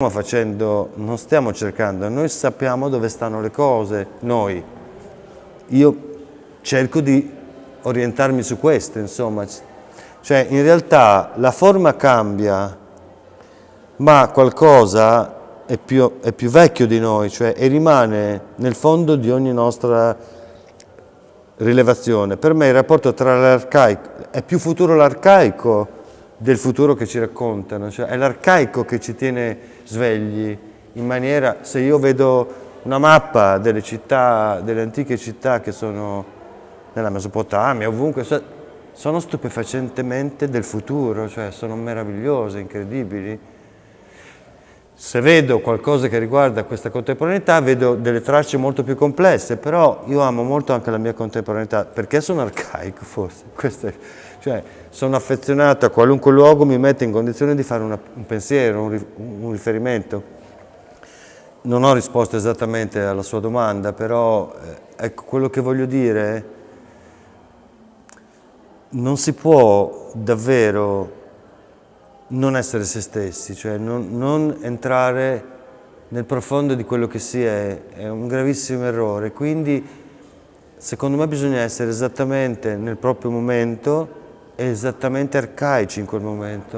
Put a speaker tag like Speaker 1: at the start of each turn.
Speaker 1: stiamo facendo, non stiamo cercando, noi sappiamo dove stanno le cose, noi. Io cerco di orientarmi su questo, insomma. Cioè, in realtà la forma cambia, ma qualcosa è più, è più vecchio di noi, cioè, e rimane nel fondo di ogni nostra rilevazione. Per me il rapporto tra l'arcaico, è più futuro l'arcaico del futuro che ci raccontano, cioè è l'arcaico che ci tiene svegli in maniera, se io vedo una mappa delle città, delle antiche città che sono nella Mesopotamia, ovunque, sono stupefacentemente del futuro, cioè sono meravigliose, incredibili. Se vedo qualcosa che riguarda questa contemporaneità, vedo delle tracce molto più complesse, però io amo molto anche la mia contemporaneità, perché sono arcaico forse, è, cioè sono affezionato a qualunque luogo mi mette in condizione di fare una, un pensiero, un, un riferimento. Non ho risposto esattamente alla sua domanda, però eh, ecco, quello che voglio dire non si può davvero non essere se stessi, cioè non, non entrare nel profondo di quello che si è, è un gravissimo errore. Quindi secondo me bisogna essere esattamente nel proprio momento e esattamente arcaici in quel momento.